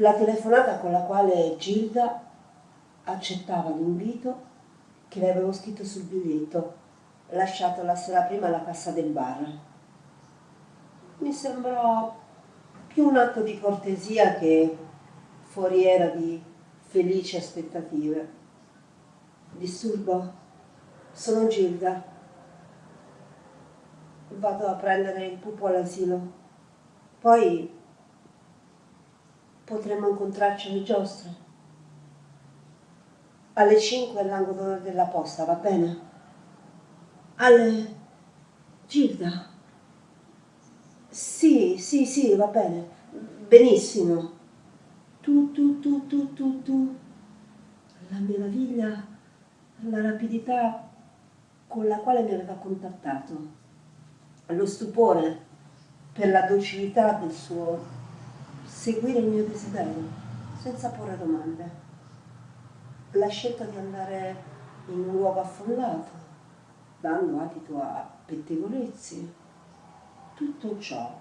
La telefonata con la quale Gilda accettava l'invito che le avevo scritto sul biglietto lasciato la sera prima alla cassa del bar. Mi sembrò più un atto di cortesia che foriera di felici aspettative. Disturbo, sono Gilda. Vado a prendere il pupo all'asilo. Poi potremmo incontrarci alle giostre. Alle 5 all'angolo della posta, va bene? Alle... Gilda? Sì, sì, sì, va bene. Benissimo. Tu, tu, tu, tu, tu, tu. La meraviglia, la rapidità con la quale mi aveva contattato. Lo stupore per la docilità del suo seguire il mio desiderio, senza porre domande. La scelta di andare in un luogo affollato, dando adito a pettegolezzi, tutto ciò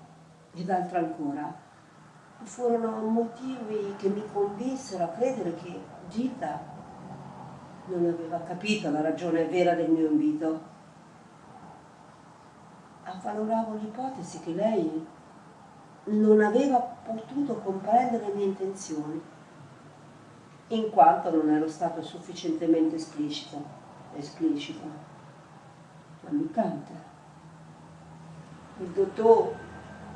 ed altro ancora furono motivi che mi convinsero a credere che Gita non aveva capito la ragione vera del mio invito avvaloravo l'ipotesi che lei non aveva potuto comprendere le mie intenzioni, in quanto non ero stato sufficientemente esplicito, esplicito, ammiccante. Il dottor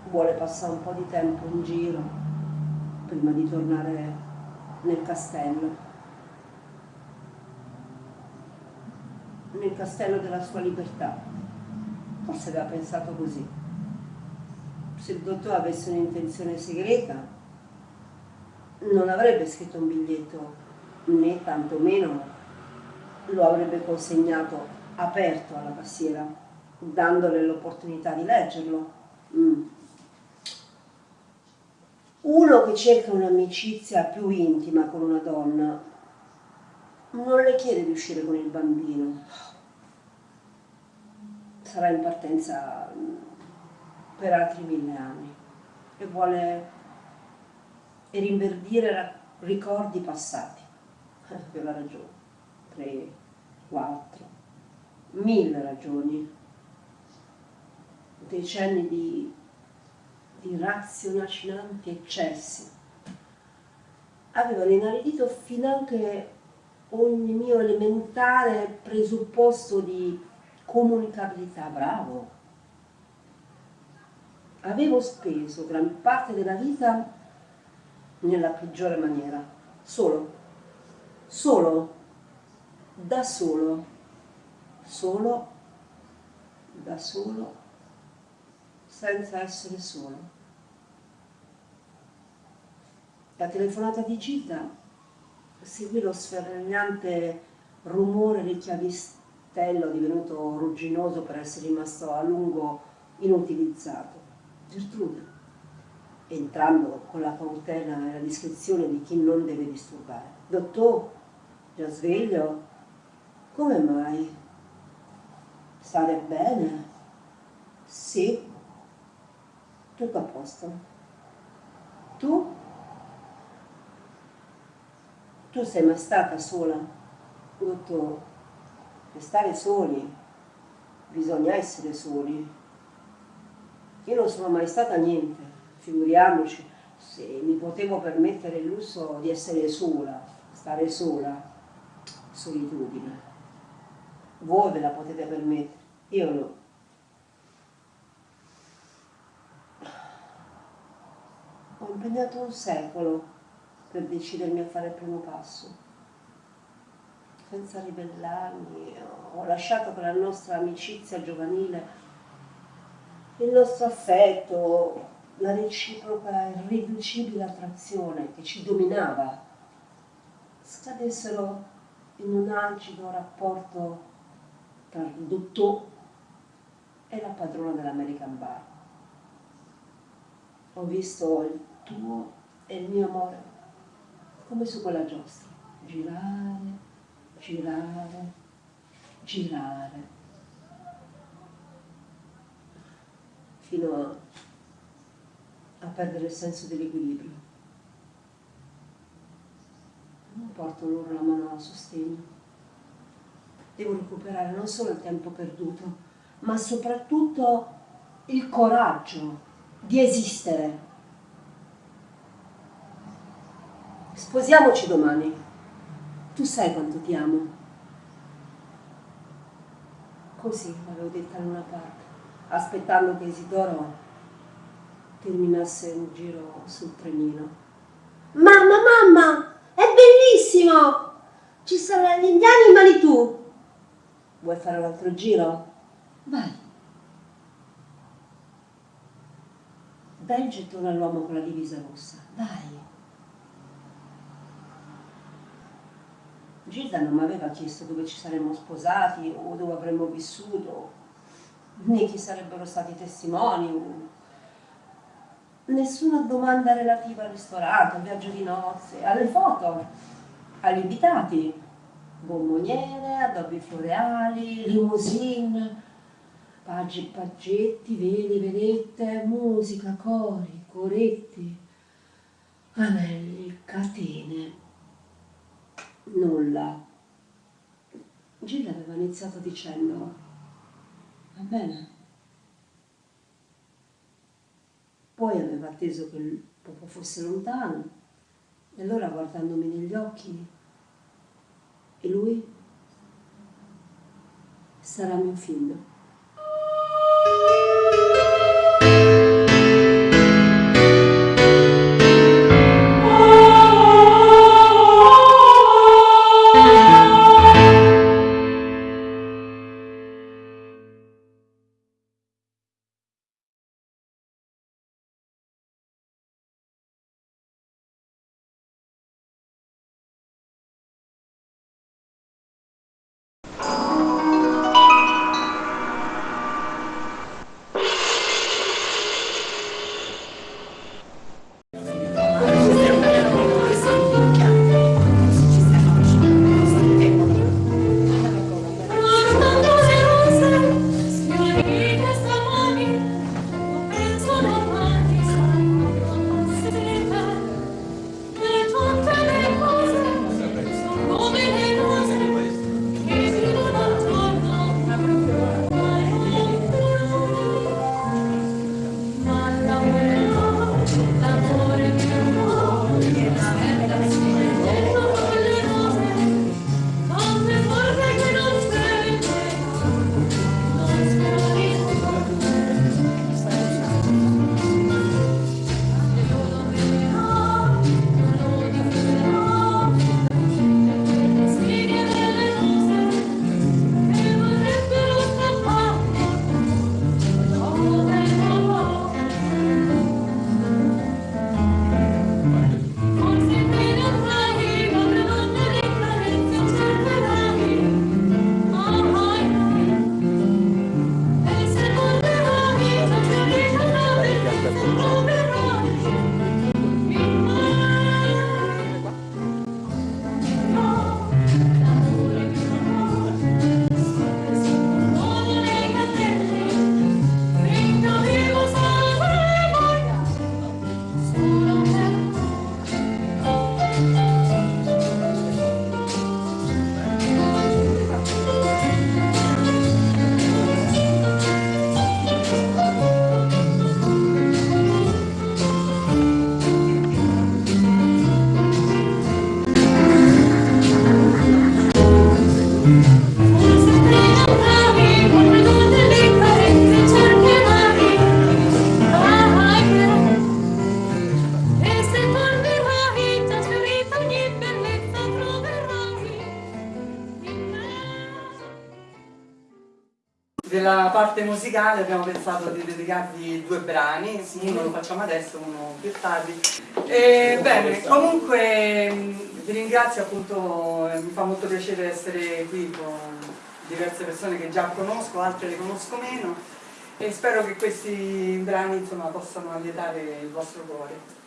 vuole passare un po' di tempo in giro prima di tornare nel castello. nel castello della sua libertà. Forse aveva pensato così. Se il dottore avesse un'intenzione segreta, non avrebbe scritto un biglietto, né tantomeno lo avrebbe consegnato aperto alla passiera, dandole l'opportunità di leggerlo. Mm. Uno che cerca un'amicizia più intima con una donna non le chiede di uscire con il bambino, sarà in partenza per altri mille anni e vuole e rinverdire ricordi passati. Aveva ragione, tre, quattro, mille ragioni, decenni di, di raziocinanti eccessi. Avevano inaridito finanche ogni mio elementare presupposto di comunicabilità, bravo. Avevo speso gran parte della vita nella peggiore maniera, solo, solo, da solo, solo, da solo, senza essere solo. La telefonata di Gita. Seguì lo sferragliante rumore del chiavistello divenuto rugginoso per essere rimasto a lungo inutilizzato. Gertrude, entrando con la cautela e la discrezione di chi non deve disturbare. Dottor, già sveglio? Come mai? Stare bene? Sì. Tutto a posto. Tu? Tu sei mai stata sola? Dottor, per stare soli bisogna essere soli. Io non sono mai stata niente figuriamoci se mi potevo permettere il lusso di essere sola, stare sola, solitudine. Voi ve la potete permettere, io no. Ho impegnato un secolo per decidermi a fare il primo passo. Senza ribellarmi, ho lasciato che la nostra amicizia giovanile, il nostro affetto, la reciproca e irriducibile attrazione che ci dominava scadessero in un acido rapporto tra il dottore e la padrona dell'American Bar. Ho visto il tuo e il mio amore come su quella giostra, girare, girare, girare, fino a a perdere il senso dell'equilibrio. Non porto loro la mano a sostegno. Devo recuperare non solo il tempo perduto, ma soprattutto il coraggio di esistere. Sposiamoci domani. Tu sai quanto ti amo. Così l'avevo detta in una parte, aspettando che Isidoro terminasse un giro sul trenino. Mamma, mamma, è bellissimo! Ci saranno gli indiani in Manitou. Vuoi fare un altro giro? Vai. Dai il gettone all'uomo con la divisa rossa, dai. Gilda non mi aveva chiesto dove ci saremmo sposati o dove avremmo vissuto, né chi sarebbero stati i testimoni nessuna domanda relativa al ristorante, al viaggio di nozze, alle foto, agli invitati, bomboniere, addobbi floreali, limousine, paggi, paggetti, veli, velette, musica, cori, coretti, anelli, catene, nulla. Gilda aveva iniziato dicendo, va bene, Poi aveva atteso che il popò fosse lontano e allora guardandomi negli occhi, e lui sarà mio figlio. Musicale abbiamo pensato di dedicarvi due brani, uno lo facciamo adesso, uno più tardi. E, bene, comunque vi ringrazio appunto, mi fa molto piacere essere qui con diverse persone che già conosco, altre le conosco meno e spero che questi brani insomma, possano allietare il vostro cuore.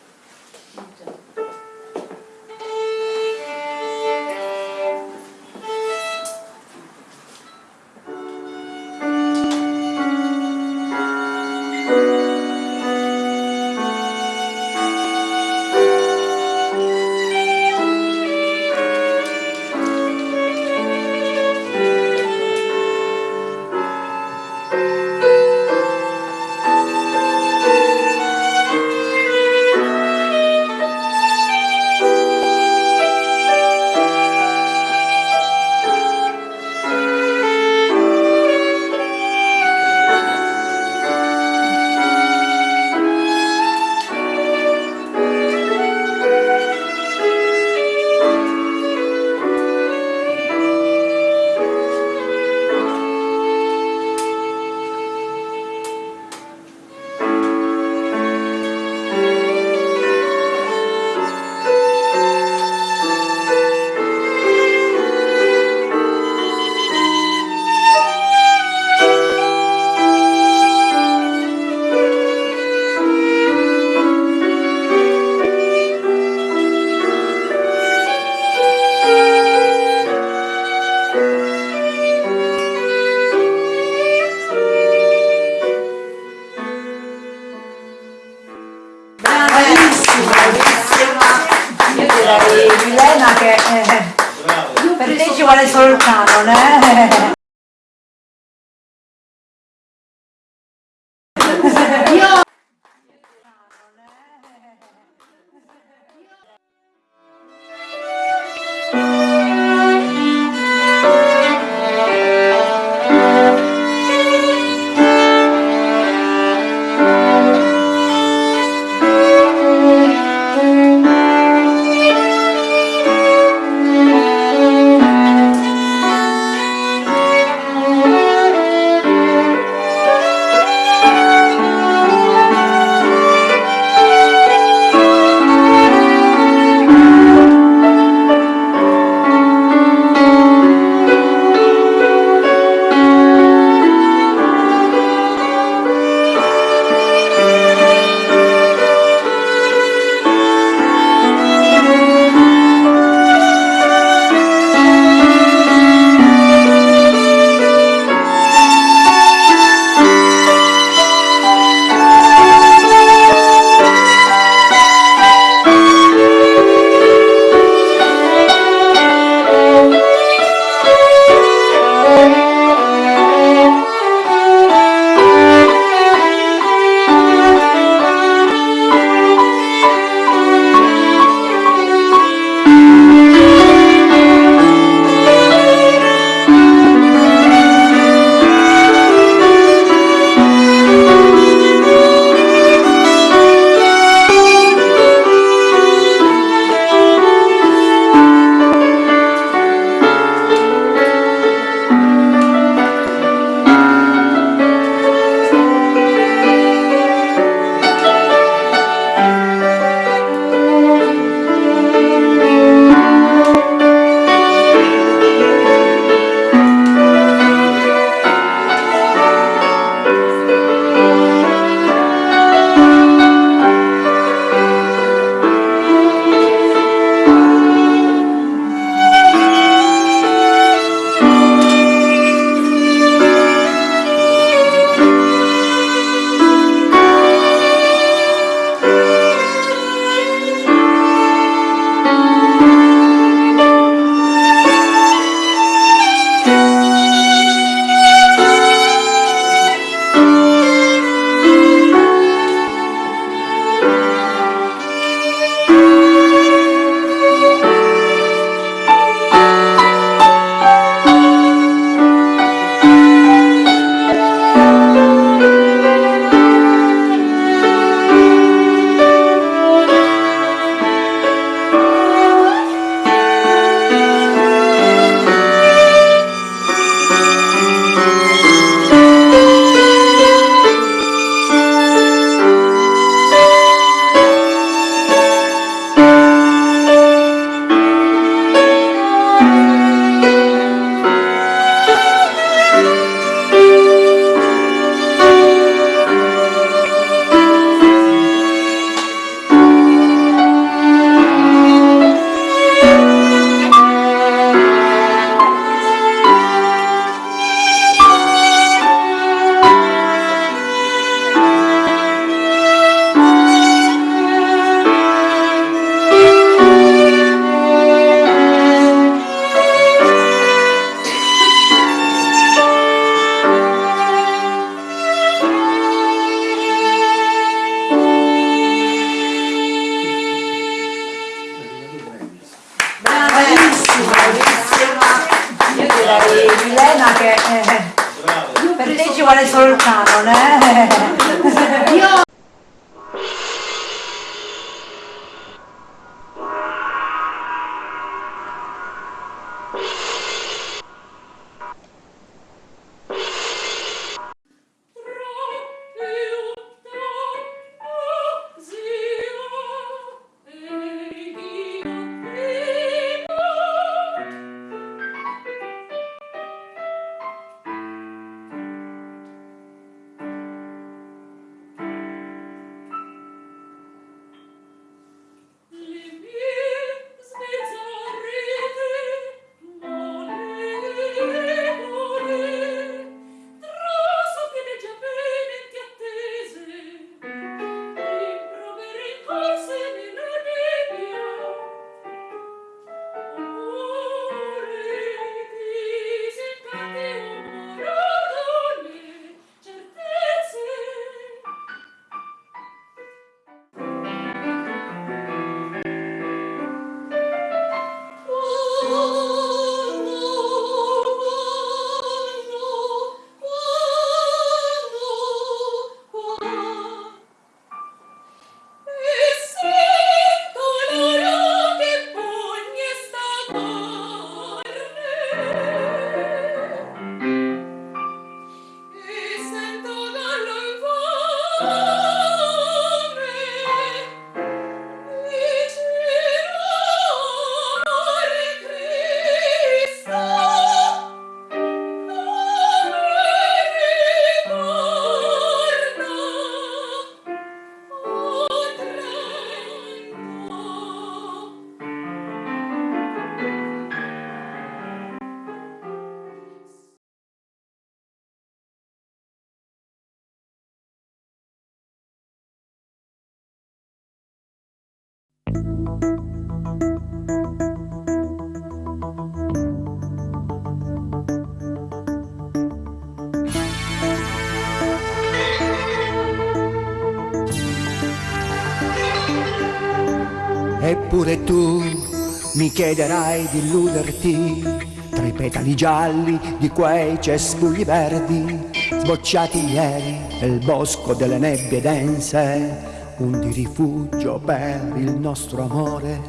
Mi chiederai di illuderti tra i petali gialli di quei cespugli verdi sbocciati ieri nel bosco delle nebbie dense, un di rifugio per il nostro amore.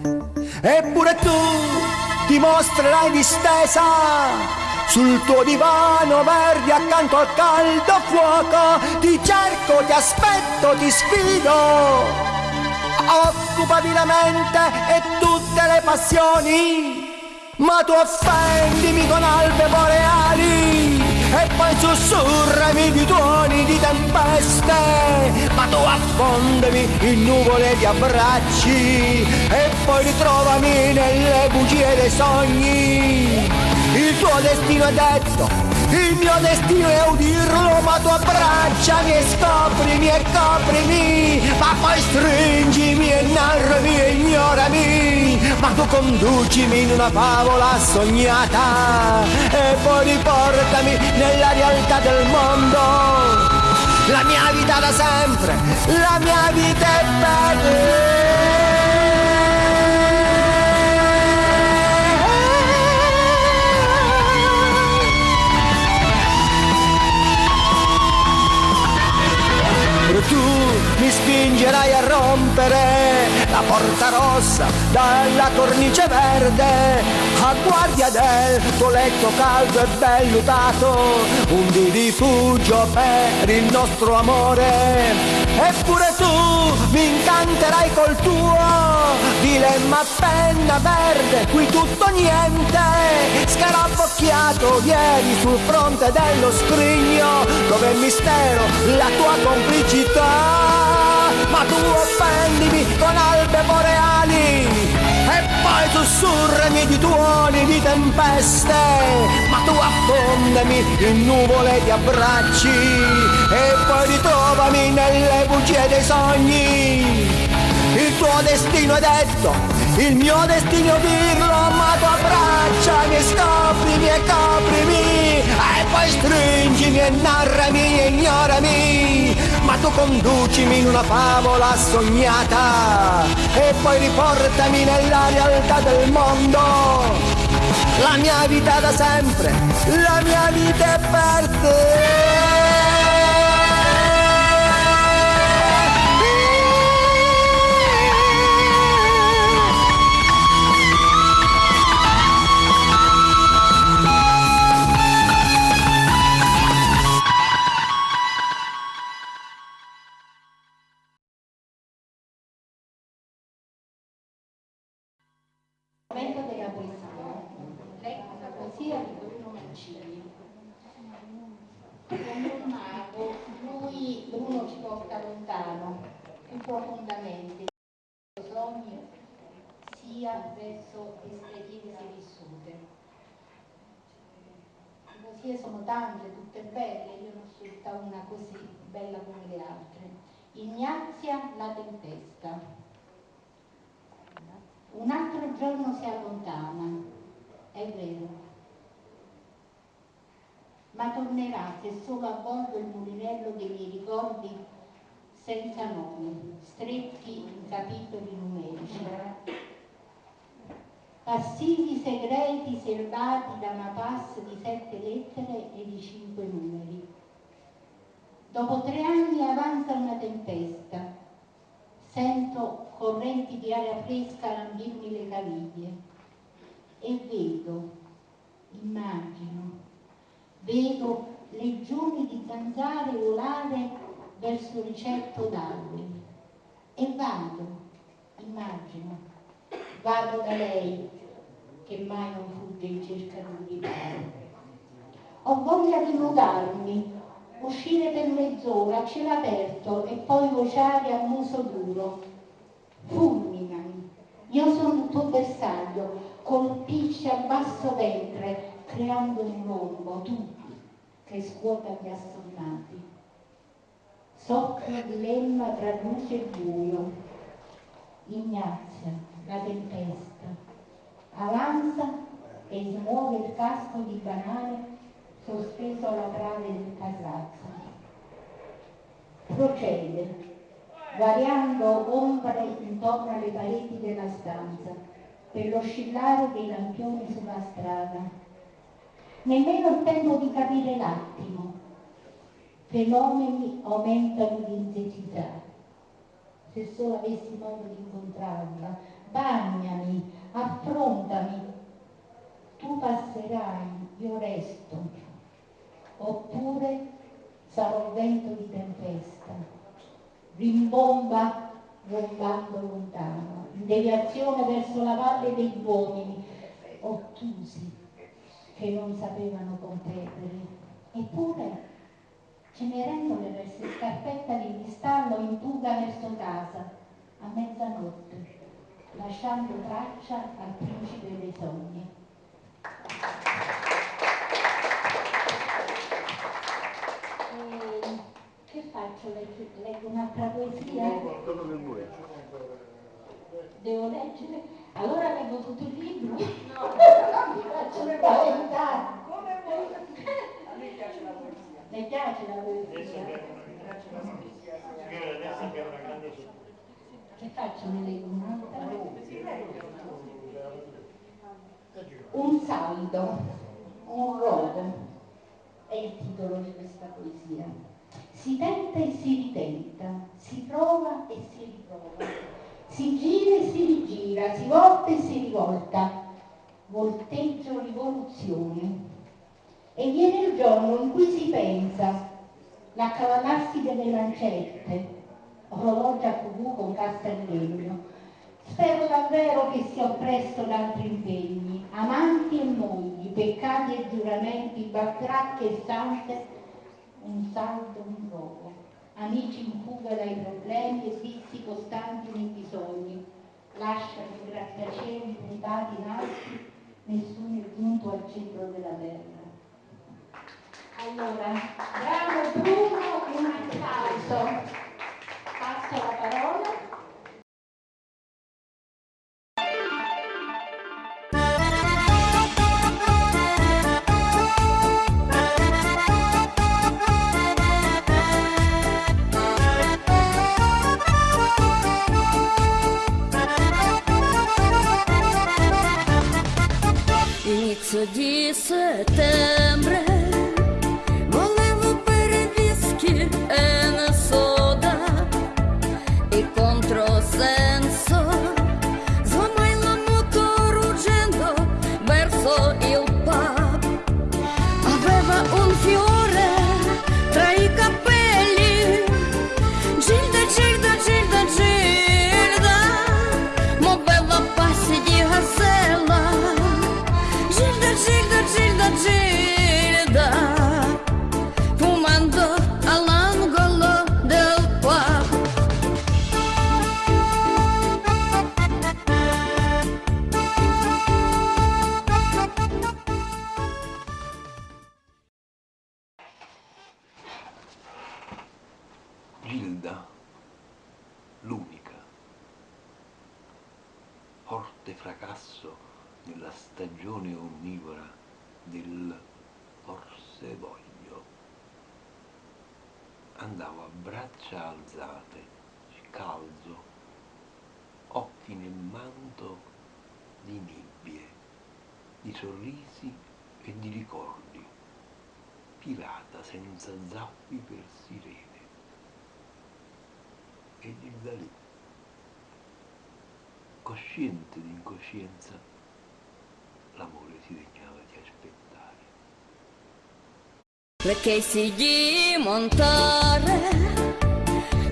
Eppure tu ti mostrerai distesa sul tuo divano verde accanto al caldo fuoco, ti cerco, ti aspetto, ti sfido occupati la mente e tutte le passioni, ma tu offendimi con albe boreali e poi sussurrami di tuoni di tempeste, ma tu affondami in nuvole di abbracci e poi ritrovami nelle bugie dei sogni. Il tuo destino è detto il mio destino è udirlo, ma tu abbracciami e scoprimi e coprimi, ma poi stringimi e narrami e ignorami, ma tu conducimi in una favola sognata e poi riportami nella realtà del mondo. La mia vita da sempre, la mia vita è bella. Tu mi spingerai a rompere la porta rossa dalla cornice verde a guardia del tuo letto caldo e vellutato un di rifugio per il nostro amore. Eppure tu mi incanterai col tuo dilemma penna verde qui tutto niente scarabocchiato ieri sul fronte dello scrigno dove il mistero la tua complicità. Ma tu offendimi con albe boreali poi sussurrami di tuoni di tempeste, ma tu affondami in nuvole di abbracci e poi ritrovami nelle bugie dei sogni. Il tuo destino è detto, il mio destino dirlo, ma tu abbracciami scoprimi e coprimi e poi stringimi e narrami e ignorami ma tu conducimi in una favola sognata e poi riportami nella realtà del mondo. la mia vita da sempre, la mia vita è per te. Ci porta lontano, più profondamente, il sogno sia verso esperienze vissute. Le poesie sono tante, tutte belle, io ne ho scelta una così bella come le altre. Ignazia la tempesta. Un altro giorno si allontana, è vero, ma tornerà se solo a bordo il mulinello dei miei ricordi senza nome, stretti in capitoli numerici. Passivi segreti serbati da una pass di sette lettere e di cinque numeri. Dopo tre anni avanza una tempesta, sento correnti di aria fresca lambirmi le caviglie e vedo, immagino, vedo legioni di zanzare volare verso ricetto d'alberi e vado, immagino, vado da lei che mai non fugge in cerca di un. Ho voglia di nudarmi, uscire per mezz'ora a cielo aperto e poi vociare a muso duro. Fulminami, io sono il tuo bersaglio, colpisci a basso ventre, creando un rombo, tu che scuota gli assonnati. Soffro di lemma tra luce e buio, Ignazia, la tempesta, avanza e smuove il casco di banane sospeso alla trave del casazzo. Procede, variando ombre intorno alle pareti della stanza, per l'oscillare dei lampioni sulla strada. Nemmeno il tempo di capire l'attimo. Fenomeni aumentano di intensità. Se solo avessi modo di incontrarla, bagnami, affrontami. Tu passerai, io resto, oppure sarò vento di tempesta, rimbomba rombando lontano, in deviazione verso la valle degli uomini, ottusi, che non sapevano competere. Eppure Cenerentola verso scarpetta di cristallo in fuga verso casa, a mezzanotte, lasciando traccia al principe dei sogni. E che faccio? Leggo un'altra poesia? Devo leggere? Allora leggo tutto il libro? No, mi faccio spaventare. A me piace la poesia. Le piace la poesia? Che faccio? Ne leggo un'altra? Un saldo, un rogo, è il titolo di questa poesia. Si tenta e si ritenta, si prova e si riprova, si gira e si rigira, si volta e si rivolta, volteggio rivoluzione. E viene il giorno in cui si pensa l'accavallarsi delle lancette, orologi a cucù con cassa in legno. Spero davvero che sia oppresso da altri impegni, amanti e mogli, peccati e giuramenti, bactracche e sante, un saldo, un rogo, amici in fuga dai problemi e vizi costanti nei bisogni, lasciano i grattacieli puntati in alto, nessuno è giunto al centro della terra. Allora, bravo Bruno, un applauso. Andavo a braccia alzate, scalzo, occhi nel manto di nebbie, di sorrisi e di ricordi, pirata senza zappi per sirene e Gilda lì, cosciente di incoscienza, l'amore si degnava di aspettare. Chiesi di montare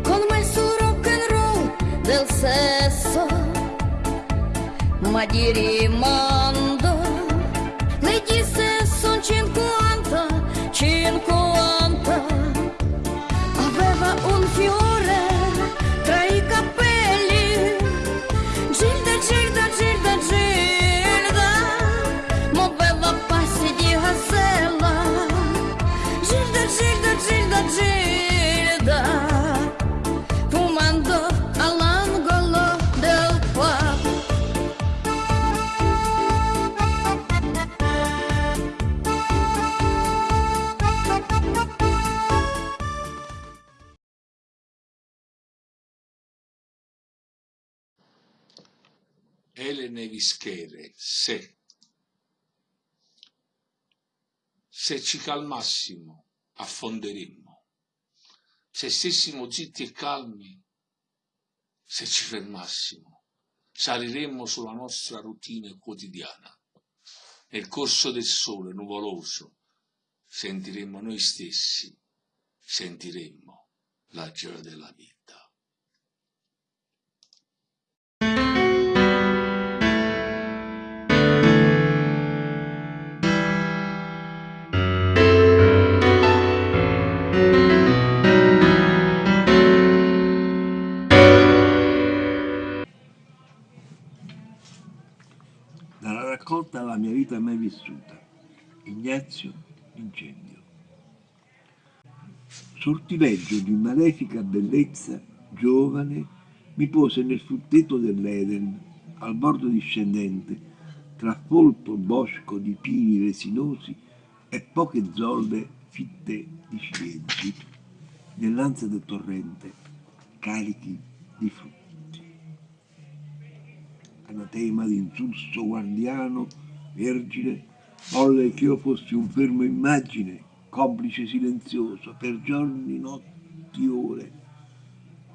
con me su rock and roll del sesso, ma di rimando le disse son 50, 50. Aveva un fiore Elene Vischere, se. Se ci calmassimo, affonderemmo. Se stessimo zitti e calmi, se ci fermassimo, saliremmo sulla nostra routine quotidiana. Nel corso del sole nuvoloso sentiremmo noi stessi, sentiremmo la gioia della vita. Vita mai vissuta, Ignazio Incendio. Sortileggio di malefica bellezza, giovane, mi pose nel frutteto dell'Eden, al bordo discendente, tra folto bosco di pini resinosi e poche zolle fitte di ciliegi, nell'ansia del torrente, carichi di frutti. Anatema d'insulso guardiano, vergine, volle che io fossi un fermo immagine, complice silenzioso, per giorni, notti, ore,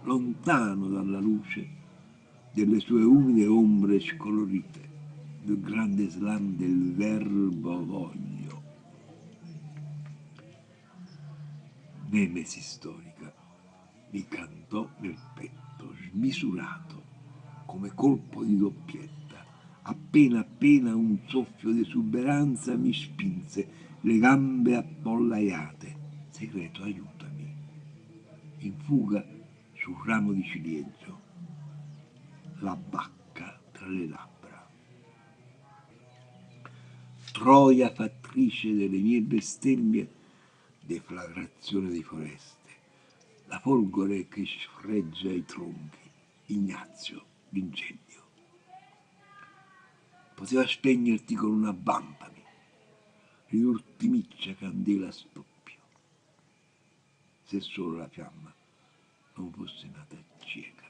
lontano dalla luce delle sue umide ombre scolorite, del grande slam del verbo voglio. Nemesi storica mi cantò nel petto, smisurato, come colpo di doppietta. Appena appena un soffio di esuberanza mi spinse, le gambe appollaiate. Segreto, aiutami. In fuga sul ramo di ciliegio, la bacca tra le labbra. Troia fattrice delle mie bestemmie, deflagrazione di foreste, la folgore che sfreggia i tronchi, Ignazio l'incendio poteva spegnerti con una bampami, L'ultimiccia candela stoppio. se solo la fiamma non fosse nata cieca.